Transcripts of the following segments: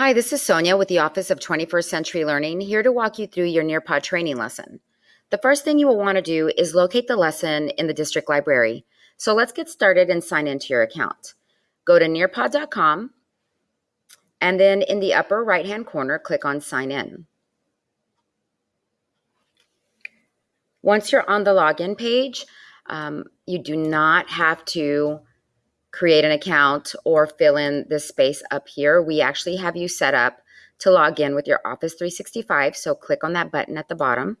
Hi, this is Sonia with the Office of 21st Century Learning, here to walk you through your Nearpod training lesson. The first thing you will want to do is locate the lesson in the district library. So let's get started and sign into your account. Go to nearpod.com and then in the upper right hand corner, click on Sign In. Once you're on the login page, um, you do not have to create an account or fill in this space up here. We actually have you set up to log in with your Office 365. So click on that button at the bottom.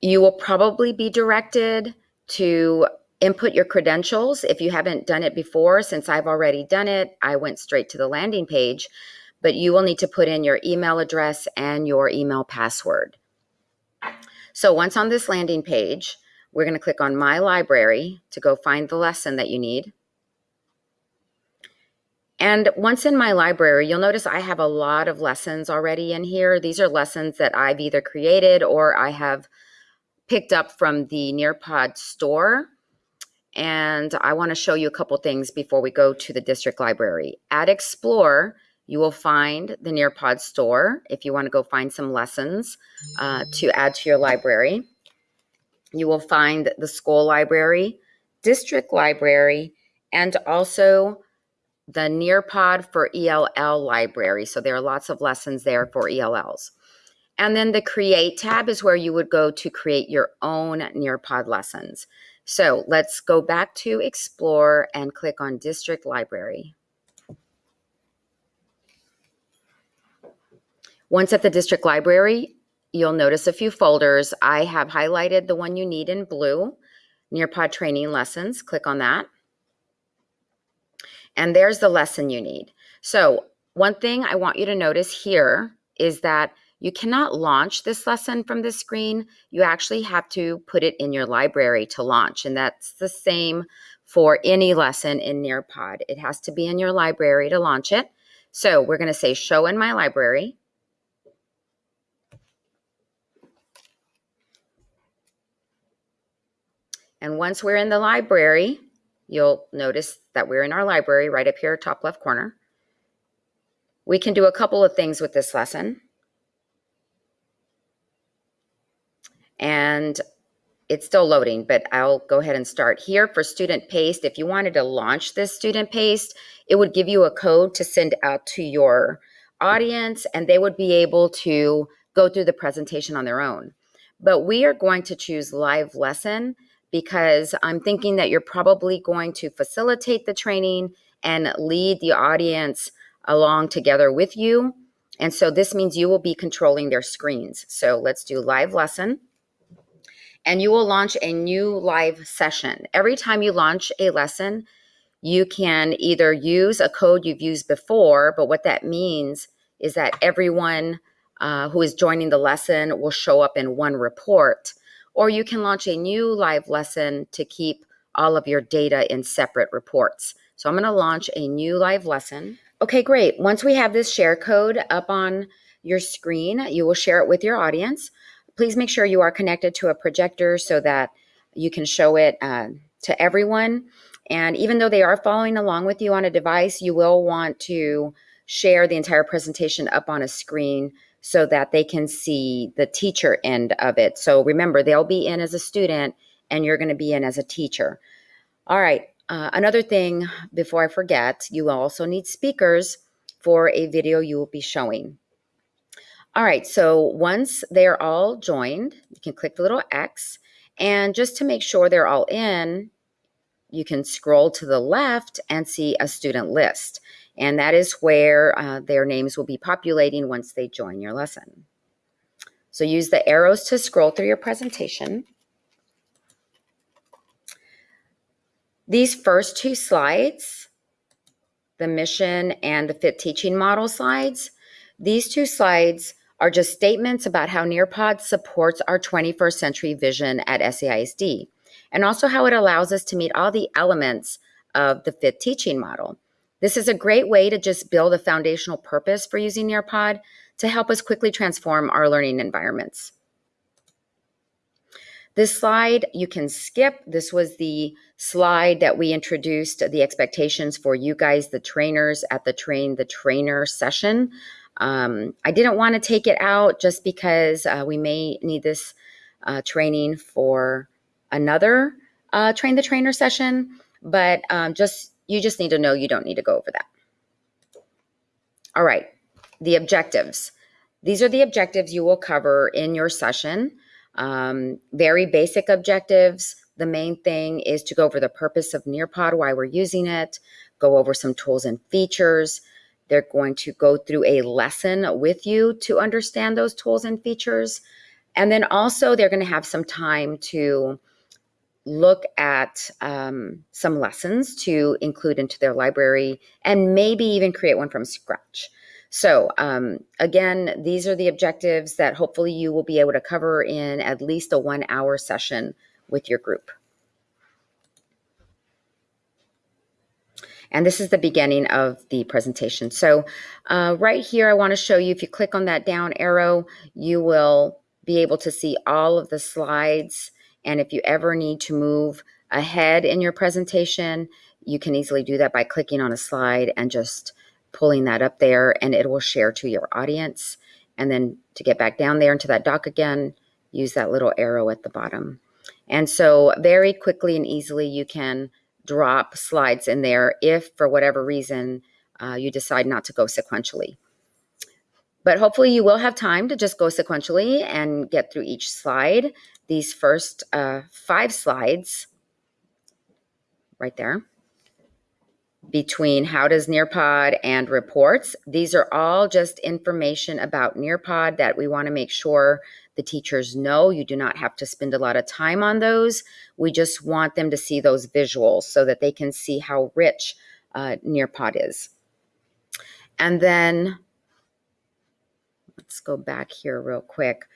You will probably be directed to input your credentials if you haven't done it before. Since I've already done it, I went straight to the landing page, but you will need to put in your email address and your email password. So once on this landing page, we're going to click on My Library to go find the lesson that you need. And once in my library, you'll notice I have a lot of lessons already in here. These are lessons that I've either created or I have picked up from the Nearpod store. And I want to show you a couple things before we go to the district library. At Explore, you will find the Nearpod store if you want to go find some lessons uh, to add to your library. You will find the school library, district library, and also the Nearpod for ELL library. So there are lots of lessons there for ELLs. And then the Create tab is where you would go to create your own Nearpod lessons. So let's go back to Explore and click on District Library. Once at the district library, you'll notice a few folders. I have highlighted the one you need in blue, Nearpod Training Lessons. Click on that. And there's the lesson you need. So one thing I want you to notice here is that you cannot launch this lesson from this screen. You actually have to put it in your library to launch. And that's the same for any lesson in Nearpod. It has to be in your library to launch it. So we're going to say show in my library. And once we're in the library, you'll notice that we're in our library right up here, top left corner. We can do a couple of things with this lesson. And it's still loading, but I'll go ahead and start here for student paced. If you wanted to launch this student paced, it would give you a code to send out to your audience and they would be able to go through the presentation on their own. But we are going to choose live lesson because I'm thinking that you're probably going to facilitate the training and lead the audience along together with you. And so this means you will be controlling their screens. So let's do live lesson. And you will launch a new live session. Every time you launch a lesson, you can either use a code you've used before, but what that means is that everyone uh, who is joining the lesson will show up in one report or you can launch a new live lesson to keep all of your data in separate reports. So I'm going to launch a new live lesson. Okay, great. Once we have this share code up on your screen, you will share it with your audience. Please make sure you are connected to a projector so that you can show it uh, to everyone. And even though they are following along with you on a device, you will want to share the entire presentation up on a screen so that they can see the teacher end of it. So remember, they'll be in as a student and you're going to be in as a teacher. All right. Uh, another thing before I forget, you also need speakers for a video you will be showing. All right, so once they're all joined, you can click the little X, and just to make sure they're all in, you can scroll to the left and see a student list. And that is where uh, their names will be populating once they join your lesson. So use the arrows to scroll through your presentation. These first two slides, the mission and the fit teaching model slides, these two slides are just statements about how Nearpod supports our 21st century vision at SAISD and also how it allows us to meet all the elements of the fit teaching model. This is a great way to just build a foundational purpose for using Nearpod to help us quickly transform our learning environments. This slide you can skip. This was the slide that we introduced the expectations for you guys, the trainers, at the Train the Trainer session. Um, I didn't want to take it out just because uh, we may need this uh, training for another uh, Train the Trainer session, but um, just you just need to know you don't need to go over that. All right, the objectives. These are the objectives you will cover in your session. Um, very basic objectives. The main thing is to go over the purpose of Nearpod, why we're using it, go over some tools and features. They're going to go through a lesson with you to understand those tools and features. And then also, they're going to have some time to look at um, some lessons to include into their library and maybe even create one from scratch. So, um, again, these are the objectives that hopefully you will be able to cover in at least a one hour session with your group. And this is the beginning of the presentation. So uh, right here, I wanna show you, if you click on that down arrow, you will be able to see all of the slides. And if you ever need to move ahead in your presentation, you can easily do that by clicking on a slide and just pulling that up there and it will share to your audience. And then to get back down there into that dock again, use that little arrow at the bottom. And so very quickly and easily you can drop slides in there if for whatever reason uh, you decide not to go sequentially. But hopefully you will have time to just go sequentially and get through each slide. These first uh, five slides right there between how does Nearpod and reports. These are all just information about Nearpod that we want to make sure the teachers know. You do not have to spend a lot of time on those. We just want them to see those visuals so that they can see how rich uh, Nearpod is. And then let's go back here real quick.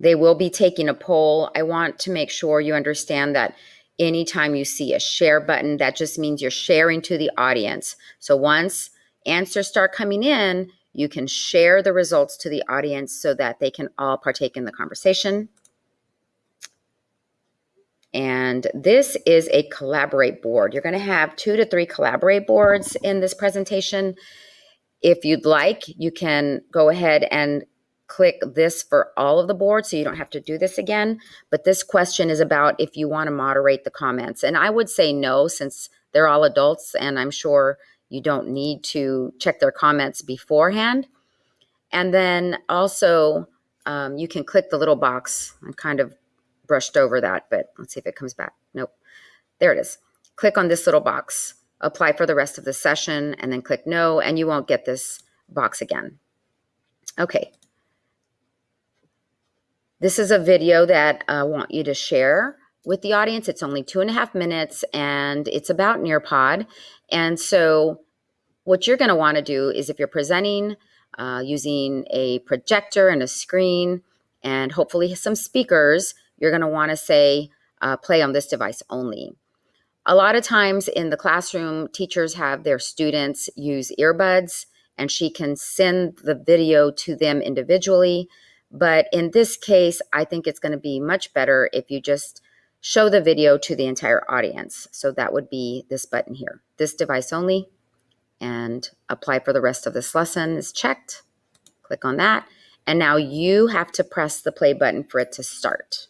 They will be taking a poll. I want to make sure you understand that anytime you see a share button, that just means you're sharing to the audience. So once answers start coming in, you can share the results to the audience so that they can all partake in the conversation. And this is a collaborate board. You're going to have two to three collaborate boards in this presentation. If you'd like, you can go ahead and click this for all of the boards so you don't have to do this again. But this question is about if you want to moderate the comments. And I would say no, since they're all adults and I'm sure you don't need to check their comments beforehand. And then also um, you can click the little box. I kind of brushed over that, but let's see if it comes back. Nope. There it is. Click on this little box, apply for the rest of the session, and then click no, and you won't get this box again. Okay, this is a video that I want you to share with the audience. It's only two and a half minutes and it's about Nearpod. And so what you're gonna wanna do is if you're presenting uh, using a projector and a screen and hopefully some speakers, you're gonna wanna say, uh, play on this device only. A lot of times in the classroom, teachers have their students use earbuds and she can send the video to them individually. But in this case, I think it's going to be much better if you just show the video to the entire audience. So that would be this button here, this device only, and apply for the rest of this lesson is checked. Click on that. And now you have to press the play button for it to start.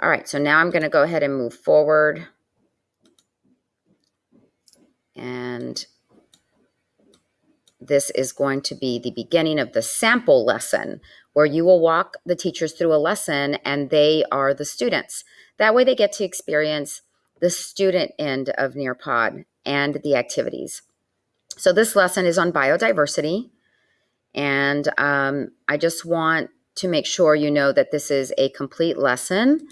All right, so now I'm going to go ahead and move forward. And this is going to be the beginning of the sample lesson where you will walk the teachers through a lesson and they are the students. That way they get to experience the student end of Nearpod and the activities. So this lesson is on biodiversity. And um, I just want to make sure you know that this is a complete lesson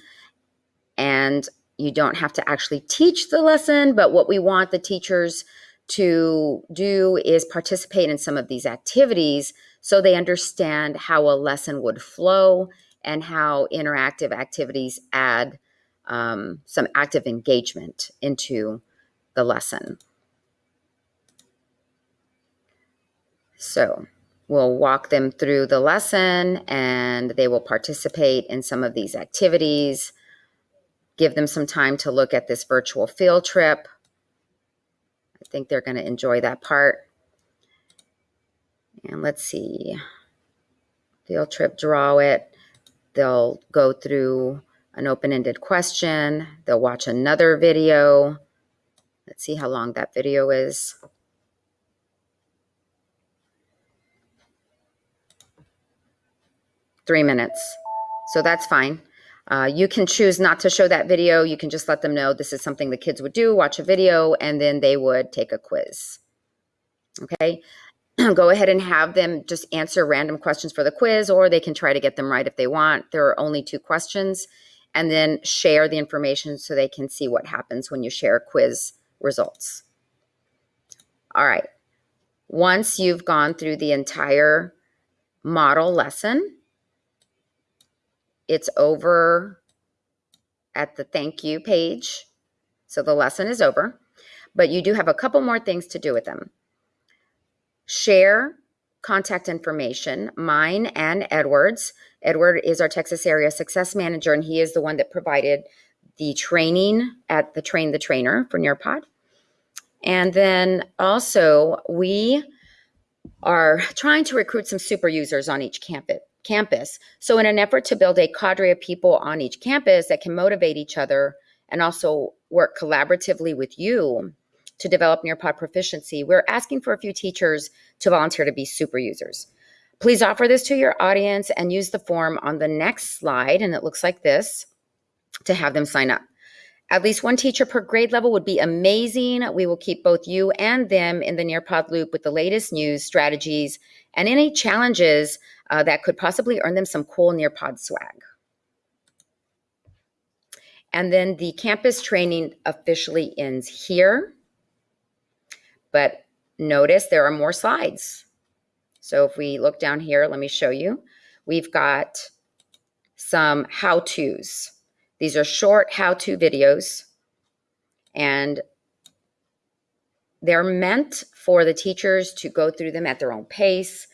and you don't have to actually teach the lesson, but what we want the teachers to do is participate in some of these activities so they understand how a lesson would flow and how interactive activities add um, some active engagement into the lesson. So We'll walk them through the lesson and they will participate in some of these activities. Give them some time to look at this virtual field trip. I think they're going to enjoy that part. And let's see. Field trip, draw it. They'll go through an open-ended question. They'll watch another video. Let's see how long that video is. Three minutes. So that's fine. Uh, you can choose not to show that video. You can just let them know this is something the kids would do, watch a video, and then they would take a quiz. Okay, go ahead and have them just answer random questions for the quiz, or they can try to get them right if they want. There are only two questions, and then share the information so they can see what happens when you share quiz results. All right, once you've gone through the entire model lesson, it's over at the thank you page. So the lesson is over, but you do have a couple more things to do with them. Share contact information, mine and Edward's. Edward is our Texas area success manager, and he is the one that provided the training at the Train the Trainer for Nearpod. And then also, we are trying to recruit some super users on each campus campus. So, in an effort to build a cadre of people on each campus that can motivate each other and also work collaboratively with you to develop Nearpod proficiency, we're asking for a few teachers to volunteer to be super users. Please offer this to your audience and use the form on the next slide, and it looks like this to have them sign up. At least one teacher per grade level would be amazing. We will keep both you and them in the Nearpod loop with the latest news, strategies, and any challenges uh, that could possibly earn them some cool Nearpod swag. And then the campus training officially ends here. But notice there are more slides. So if we look down here, let me show you. We've got some how-tos. These are short how-to videos. And they're meant for the teachers to go through them at their own pace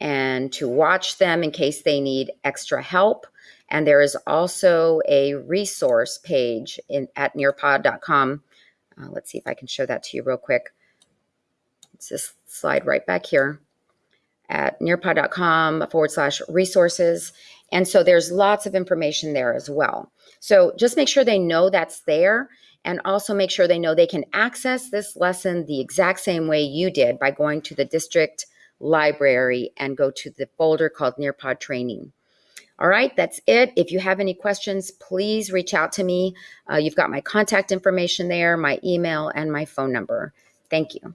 and to watch them in case they need extra help. And there is also a resource page in, at nearpod.com. Uh, let's see if I can show that to you real quick. It's this slide right back here at nearpod.com forward slash resources. And so there's lots of information there as well. So just make sure they know that's there and also make sure they know they can access this lesson the exact same way you did by going to the district library and go to the folder called Nearpod Training. All right, that's it. If you have any questions, please reach out to me. Uh, you've got my contact information there, my email, and my phone number. Thank you.